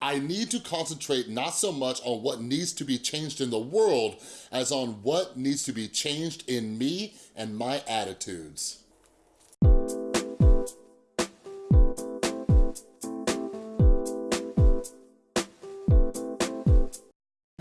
I need to concentrate not so much on what needs to be changed in the world as on what needs to be changed in me and my attitudes.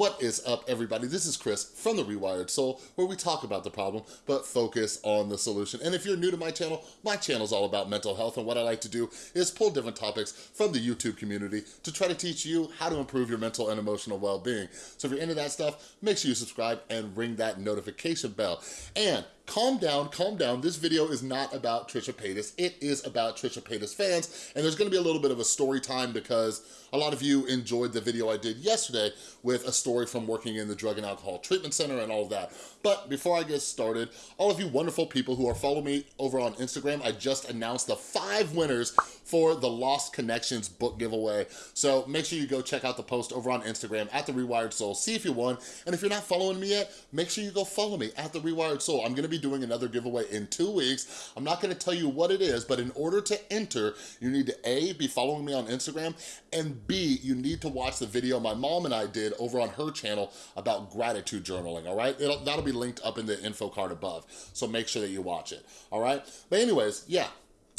What is up, everybody? This is Chris from The Rewired Soul, where we talk about the problem, but focus on the solution. And if you're new to my channel, my channel is all about mental health, and what I like to do is pull different topics from the YouTube community to try to teach you how to improve your mental and emotional well-being. So if you're into that stuff, make sure you subscribe and ring that notification bell. And calm down, calm down. This video is not about Trisha Paytas. It is about Trisha Paytas fans, and there's gonna be a little bit of a story time because a lot of you enjoyed the video I did yesterday with a story from working in the Drug and Alcohol Treatment Center and all of that. But before I get started, all of you wonderful people who are following me over on Instagram, I just announced the five winners for the Lost Connections book giveaway. So make sure you go check out the post over on Instagram at The Rewired Soul, see if you won. And if you're not following me yet, make sure you go follow me at The Rewired Soul. I'm gonna be doing another giveaway in two weeks. I'm not gonna tell you what it is, but in order to enter, you need to A, be following me on Instagram, and B, you need to watch the video my mom and I did over on her channel about gratitude journaling, all right? It'll, that'll be linked up in the info card above, so make sure that you watch it, all right? But anyways, yeah,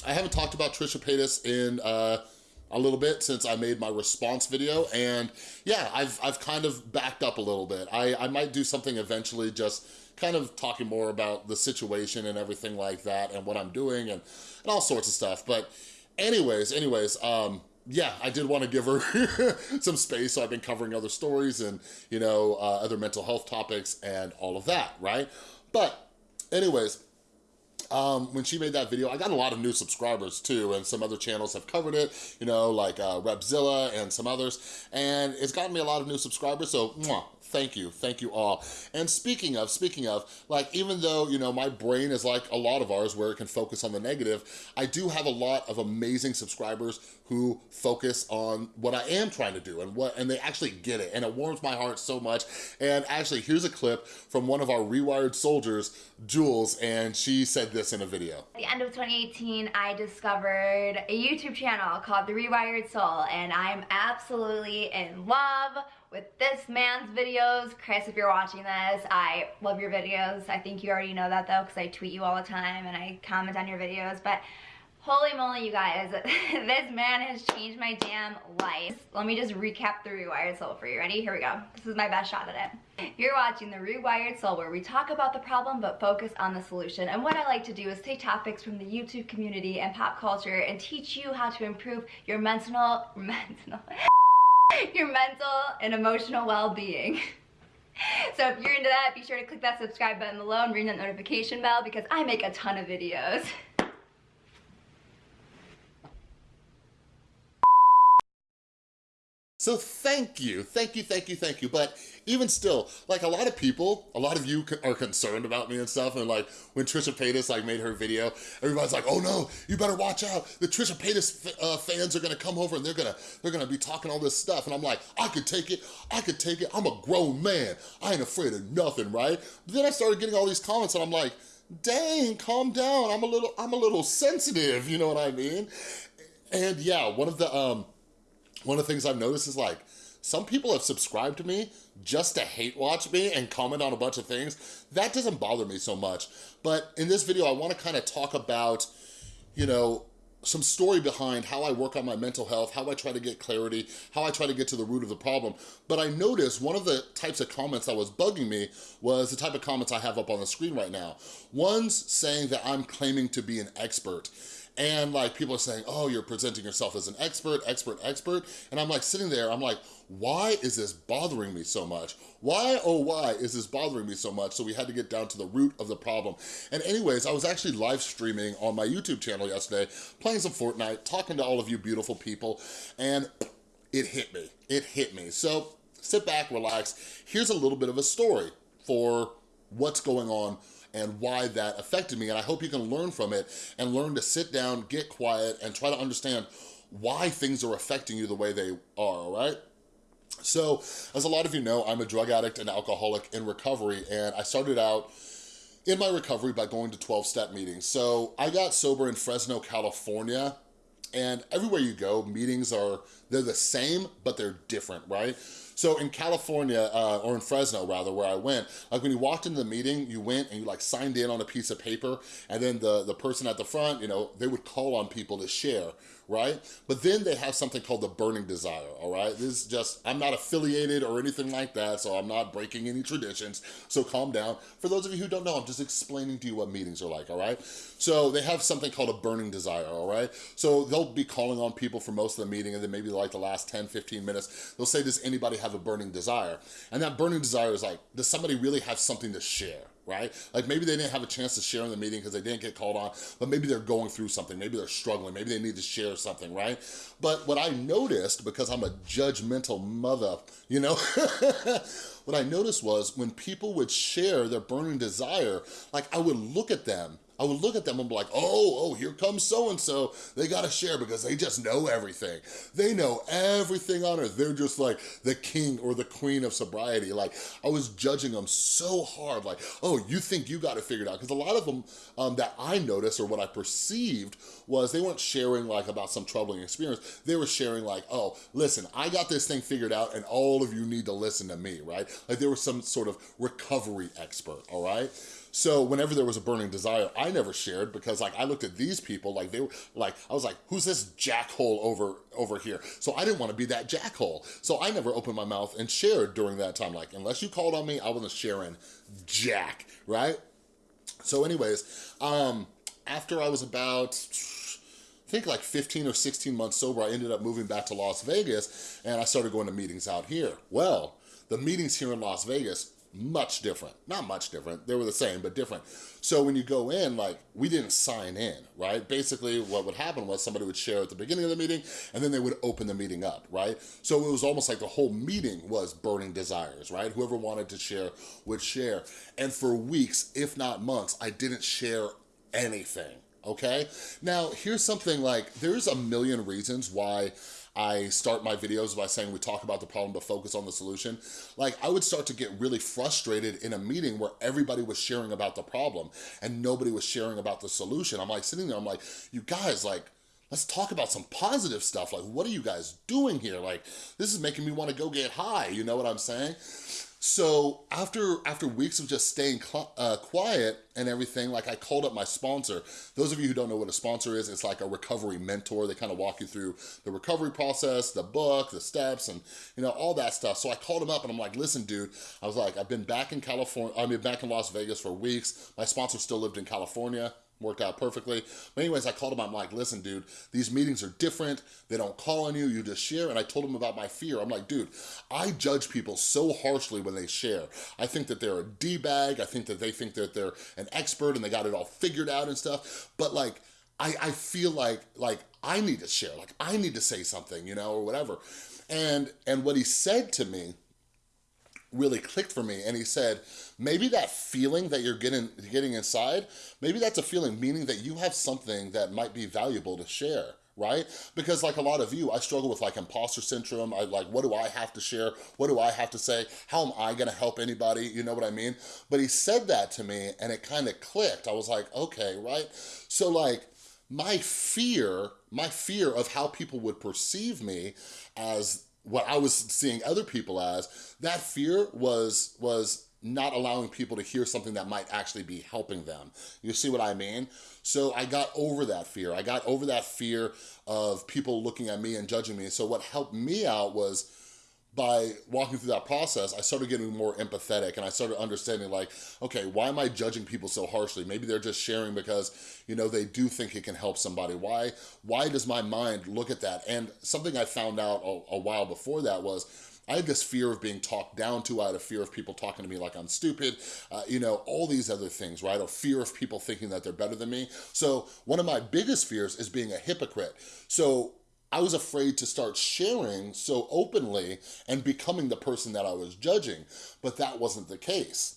I haven't talked about Trisha Paytas in uh, a little bit since I made my response video. And yeah, I've, I've kind of backed up a little bit. I, I might do something eventually just kind of talking more about the situation and everything like that and what I'm doing and, and all sorts of stuff. But anyways, anyways, um, yeah, I did want to give her some space. So I've been covering other stories and, you know, uh, other mental health topics and all of that, right? But anyways, um, when she made that video, I got a lot of new subscribers too, and some other channels have covered it, you know, like uh, Repzilla and some others, and it's gotten me a lot of new subscribers, so mwah, thank you, thank you all. And speaking of, speaking of, like even though, you know, my brain is like a lot of ours where it can focus on the negative, I do have a lot of amazing subscribers who focus on what I am trying to do and what and they actually get it and it warms my heart so much. And actually, here's a clip from one of our Rewired soldiers, Jules, and she said this in a video. At the end of 2018, I discovered a YouTube channel called The Rewired Soul and I'm absolutely in love with this man's videos. Chris, if you're watching this, I love your videos. I think you already know that though because I tweet you all the time and I comment on your videos. But holy moly, you guys, this man has changed my damn life. Let me just recap the Rewired Soul for you. Ready? Here we go. This is my best shot at it. You're watching the Rewired Soul where we talk about the problem but focus on the solution. And what I like to do is take topics from the YouTube community and pop culture and teach you how to improve your mental, mental, your mental and emotional well-being. So if you're into that, be sure to click that subscribe button below and ring that notification bell because I make a ton of videos. So thank you, thank you, thank you, thank you. But even still, like a lot of people, a lot of you are concerned about me and stuff. And like when Trisha Paytas like made her video, everybody's like, oh no, you better watch out. The Trisha Paytas uh, fans are gonna come over and they're gonna, they're gonna be talking all this stuff. And I'm like, I could take it, I could take it. I'm a grown man. I ain't afraid of nothing, right? But then I started getting all these comments and I'm like, dang, calm down. I'm a little, I'm a little sensitive, you know what I mean? And yeah, one of the, um, one of the things I've noticed is like, some people have subscribed to me just to hate watch me and comment on a bunch of things. That doesn't bother me so much. But in this video, I wanna kind of talk about, you know, some story behind how I work on my mental health, how I try to get clarity, how I try to get to the root of the problem. But I noticed one of the types of comments that was bugging me was the type of comments I have up on the screen right now. One's saying that I'm claiming to be an expert. And like people are saying, oh, you're presenting yourself as an expert, expert, expert. And I'm like sitting there, I'm like, why is this bothering me so much? Why, oh why is this bothering me so much? So we had to get down to the root of the problem. And anyways, I was actually live streaming on my YouTube channel yesterday, playing some Fortnite, talking to all of you beautiful people, and it hit me, it hit me. So sit back, relax. Here's a little bit of a story for what's going on and why that affected me. And I hope you can learn from it and learn to sit down, get quiet, and try to understand why things are affecting you the way they are, all right? So, as a lot of you know, I'm a drug addict and alcoholic in recovery, and I started out in my recovery by going to 12-step meetings. So I got sober in Fresno, California, and everywhere you go, meetings are They're the same, but they're different, right? So in California, uh, or in Fresno rather, where I went, like when you walked into the meeting, you went and you like signed in on a piece of paper and then the, the person at the front, you know, they would call on people to share, right? But then they have something called the burning desire, all right? This is just, I'm not affiliated or anything like that, so I'm not breaking any traditions, so calm down. For those of you who don't know, I'm just explaining to you what meetings are like, all right? So they have something called a burning desire, all right? So they'll be calling on people for most of the meeting and then maybe like the last 10, 15 minutes, they'll say, does anybody have a burning desire. And that burning desire is like, does somebody really have something to share? Right? Like maybe they didn't have a chance to share in the meeting because they didn't get called on, but maybe they're going through something, maybe they're struggling, maybe they need to share something, right? But what I noticed, because I'm a judgmental mother, you know, what I noticed was when people would share their burning desire, like I would look at them I would look at them and be like, oh, oh, here comes so-and-so. They gotta share because they just know everything. They know everything on earth. They're just like the king or the queen of sobriety. Like, I was judging them so hard, like, oh, you think you got it figured out? Because a lot of them um, that I noticed or what I perceived was they weren't sharing like about some troubling experience. They were sharing like, oh, listen, I got this thing figured out and all of you need to listen to me, right? Like there was some sort of recovery expert, all right? So whenever there was a burning desire, I never shared because like I looked at these people like they were like, I was like, who's this jackhole over, over here? So I didn't want to be that jackhole. So I never opened my mouth and shared during that time. Like unless you called on me, I wasn't sharing jack, right? So anyways, um, after I was about, I think like 15 or 16 months sober, I ended up moving back to Las Vegas and I started going to meetings out here. Well, the meetings here in Las Vegas much different. Not much different, they were the same, but different. So when you go in, like, we didn't sign in, right? Basically, what would happen was somebody would share at the beginning of the meeting, and then they would open the meeting up, right? So it was almost like the whole meeting was burning desires, right? Whoever wanted to share would share. And for weeks, if not months, I didn't share anything, okay? Now, here's something like, there's a million reasons why I start my videos by saying we talk about the problem but focus on the solution. Like I would start to get really frustrated in a meeting where everybody was sharing about the problem and nobody was sharing about the solution. I'm like sitting there, I'm like, you guys like, let's talk about some positive stuff. Like, what are you guys doing here? Like, this is making me want to go get high. You know what I'm saying? So after after weeks of just staying uh, quiet and everything, like I called up my sponsor. Those of you who don't know what a sponsor is, it's like a recovery mentor. They kind of walk you through the recovery process, the book, the steps, and you know all that stuff. So I called him up and I'm like, listen, dude. I was like, I've been back in California. I've been back in Las Vegas for weeks. My sponsor still lived in California worked out perfectly. But anyways, I called him, I'm like, listen, dude, these meetings are different. They don't call on you, you just share. And I told him about my fear. I'm like, dude, I judge people so harshly when they share. I think that they're a D-bag. I think that they think that they're an expert and they got it all figured out and stuff. But like, I, I feel like, like I need to share, like I need to say something, you know, or whatever. And, and what he said to me really clicked for me and he said, maybe that feeling that you're getting, getting inside, maybe that's a feeling, meaning that you have something that might be valuable to share right? Because like a lot of you, I struggle with like imposter syndrome. I like, what do I have to share? What do I have to say? How am I gonna help anybody? You know what I mean? But he said that to me and it kind of clicked. I was like, okay, right? So like, my fear, my fear of how people would perceive me as what I was seeing other people as, that fear was, was not allowing people to hear something that might actually be helping them. You see what I mean? So I got over that fear. I got over that fear of people looking at me and judging me. So what helped me out was by walking through that process, I started getting more empathetic and I started understanding like, okay, why am I judging people so harshly? Maybe they're just sharing because, you know, they do think it can help somebody. Why, why does my mind look at that? And something I found out a, a while before that was, I had this fear of being talked down to. I had a fear of people talking to me like I'm stupid, uh, you know, all these other things, right? Or fear of people thinking that they're better than me. So one of my biggest fears is being a hypocrite. So I was afraid to start sharing so openly and becoming the person that I was judging, but that wasn't the case.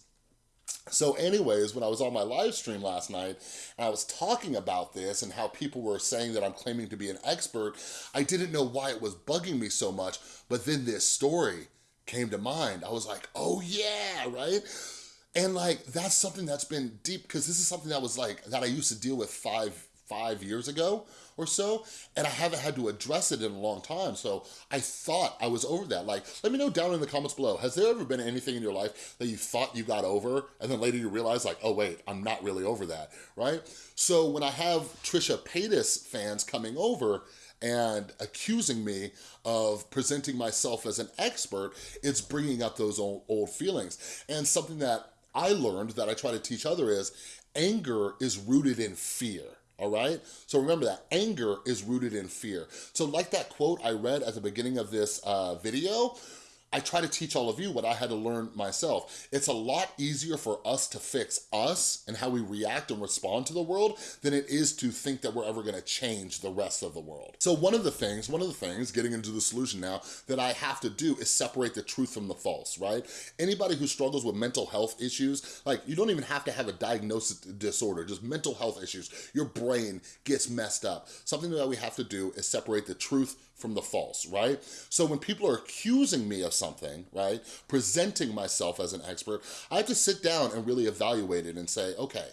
So anyways, when I was on my live stream last night, and I was talking about this and how people were saying that I'm claiming to be an expert, I didn't know why it was bugging me so much, but then this story came to mind. I was like, oh yeah, right? And like, that's something that's been deep, because this is something that was like, that I used to deal with five, five years ago or so, and I haven't had to address it in a long time. So I thought I was over that. Like, let me know down in the comments below, has there ever been anything in your life that you thought you got over, and then later you realize like, oh wait, I'm not really over that, right? So when I have Trisha Paytas fans coming over, and accusing me of presenting myself as an expert, it's bringing up those old, old feelings. And something that I learned that I try to teach other is anger is rooted in fear all right? So remember that, anger is rooted in fear. So like that quote I read at the beginning of this uh, video, I try to teach all of you what I had to learn myself. It's a lot easier for us to fix us and how we react and respond to the world than it is to think that we're ever gonna change the rest of the world. So one of the things, one of the things, getting into the solution now, that I have to do is separate the truth from the false, right? Anybody who struggles with mental health issues, like you don't even have to have a diagnosis disorder, just mental health issues. Your brain gets messed up. Something that we have to do is separate the truth from the false, right? So when people are accusing me of something, right, presenting myself as an expert, I have to sit down and really evaluate it and say, okay,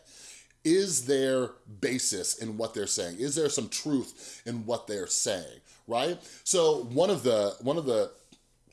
is there basis in what they're saying? Is there some truth in what they're saying, right? So one of the, one of the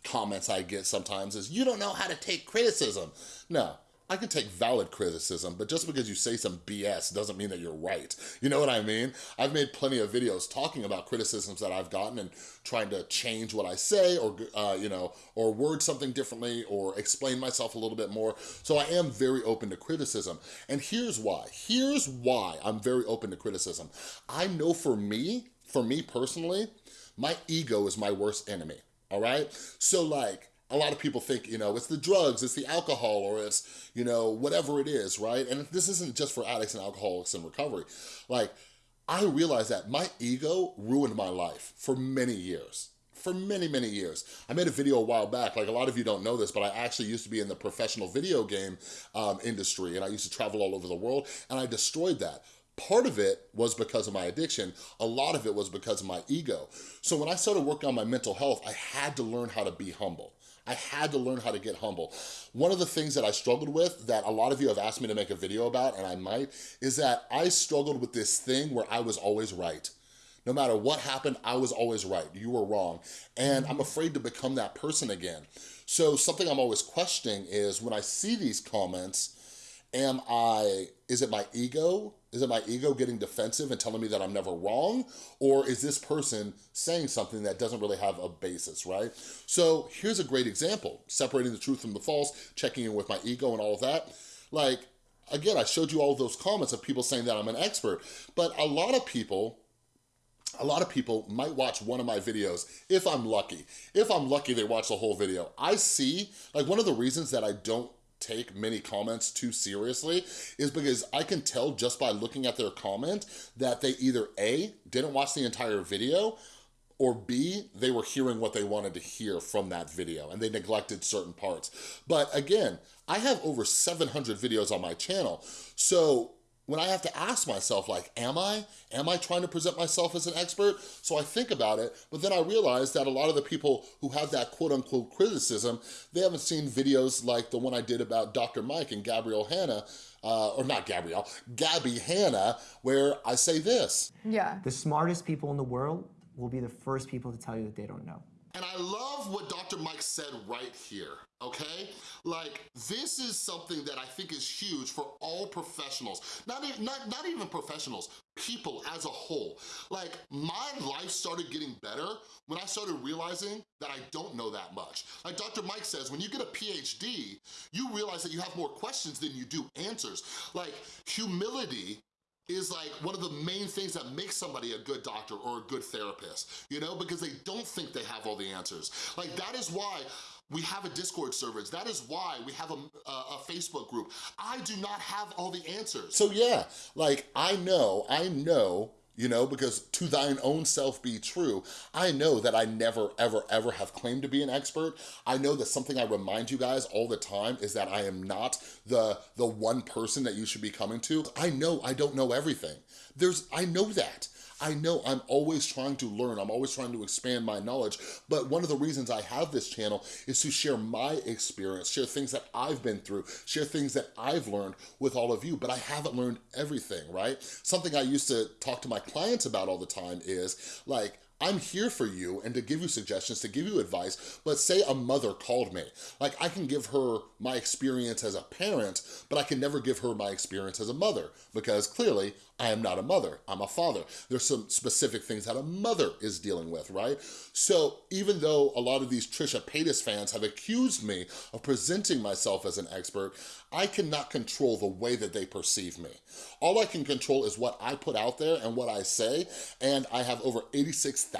comments I get sometimes is, you don't know how to take criticism. No, I can take valid criticism, but just because you say some BS doesn't mean that you're right. You know what I mean? I've made plenty of videos talking about criticisms that I've gotten and trying to change what I say or, uh, you know, or word something differently or explain myself a little bit more. So I am very open to criticism. And here's why. Here's why I'm very open to criticism. I know for me, for me personally, my ego is my worst enemy, all right? So like, a lot of people think, you know, it's the drugs, it's the alcohol, or it's, you know, whatever it is, right? And this isn't just for addicts and alcoholics in recovery. Like, I realized that my ego ruined my life for many years for many, many years. I made a video a while back, like a lot of you don't know this, but I actually used to be in the professional video game um, industry and I used to travel all over the world and I destroyed that. Part of it was because of my addiction. A lot of it was because of my ego. So when I started working on my mental health, I had to learn how to be humble. I had to learn how to get humble. One of the things that I struggled with that a lot of you have asked me to make a video about, and I might, is that I struggled with this thing where I was always right. No matter what happened, I was always right. You were wrong. And I'm afraid to become that person again. So something I'm always questioning is when I see these comments, am I, is it my ego? Is it my ego getting defensive and telling me that I'm never wrong? Or is this person saying something that doesn't really have a basis, right? So here's a great example, separating the truth from the false, checking in with my ego and all of that. Like, again, I showed you all those comments of people saying that I'm an expert, but a lot of people a lot of people might watch one of my videos if I'm lucky. If I'm lucky, they watch the whole video. I see, like one of the reasons that I don't take many comments too seriously is because I can tell just by looking at their comment that they either A, didn't watch the entire video, or B, they were hearing what they wanted to hear from that video and they neglected certain parts. But again, I have over 700 videos on my channel. So when I have to ask myself, like, am I? Am I trying to present myself as an expert? So I think about it, but then I realize that a lot of the people who have that quote unquote criticism, they haven't seen videos like the one I did about Dr. Mike and Gabrielle Hanna, uh, or not Gabrielle, Gabby Hanna, where I say this. Yeah. The smartest people in the world will be the first people to tell you that they don't know. And I love what Dr. Mike said right here, okay? Like, this is something that I think is huge for all professionals. Not, even, not, not even professionals, people as a whole. Like, my life started getting better when I started realizing that I don't know that much. Like Dr. Mike says, when you get a PhD, you realize that you have more questions than you do answers. Like, humility is like one of the main things that makes somebody a good doctor or a good therapist, you know, because they don't think they have all the answers. Like that is why we have a Discord server. That is why we have a, a, a, Facebook group. I do not have all the answers. So yeah, like I know, I know you know, because to thine own self be true. I know that I never, ever, ever have claimed to be an expert. I know that something I remind you guys all the time is that I am not the, the one person that you should be coming to. I know I don't know everything. There's, I know that. I know I'm always trying to learn. I'm always trying to expand my knowledge. But one of the reasons I have this channel is to share my experience, share things that I've been through, share things that I've learned with all of you, but I haven't learned everything, right? Something I used to talk to my clients about all the time is like, I'm here for you and to give you suggestions, to give you advice, but say a mother called me. Like I can give her my experience as a parent, but I can never give her my experience as a mother because clearly I am not a mother, I'm a father. There's some specific things that a mother is dealing with, right? So even though a lot of these Trisha Paytas fans have accused me of presenting myself as an expert, I cannot control the way that they perceive me. All I can control is what I put out there and what I say, and I have over 86,000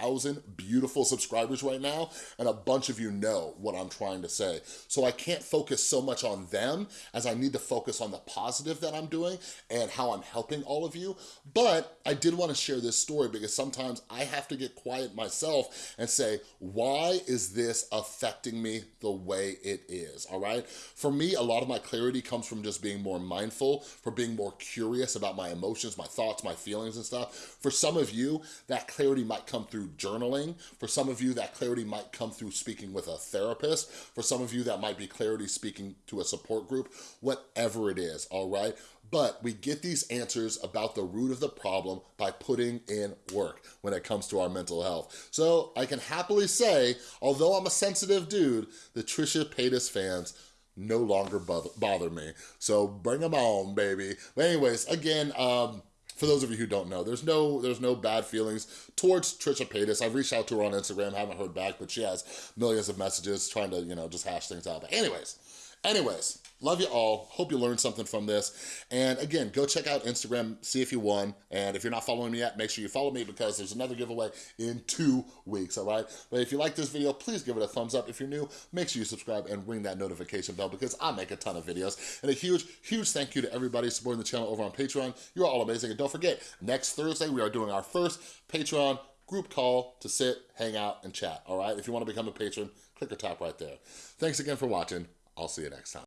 beautiful subscribers right now, and a bunch of you know what I'm trying to say. So I can't focus so much on them as I need to focus on the positive that I'm doing and how I'm helping all of you you, but I did wanna share this story because sometimes I have to get quiet myself and say, why is this affecting me the way it is, all right? For me, a lot of my clarity comes from just being more mindful, for being more curious about my emotions, my thoughts, my feelings and stuff. For some of you, that clarity might come through journaling. For some of you, that clarity might come through speaking with a therapist. For some of you, that might be clarity speaking to a support group, whatever it is, all right? But we get these answers about the root of the problem by putting in work when it comes to our mental health. So I can happily say, although I'm a sensitive dude, the Trisha Paytas fans no longer bother me. So bring them on, baby. But anyways, again, um, for those of you who don't know, there's no there's no bad feelings towards Trisha Paytas. I've reached out to her on Instagram, haven't heard back, but she has millions of messages trying to, you know, just hash things out. But anyways, anyways, Love you all. Hope you learned something from this. And again, go check out Instagram, see if you won. And if you're not following me yet, make sure you follow me because there's another giveaway in two weeks, all right? But if you like this video, please give it a thumbs up. If you're new, make sure you subscribe and ring that notification bell because I make a ton of videos. And a huge, huge thank you to everybody supporting the channel over on Patreon. You're all amazing. And don't forget, next Thursday, we are doing our first Patreon group call to sit, hang out, and chat, all right? If you want to become a patron, click or tap right there. Thanks again for watching. I'll see you next time.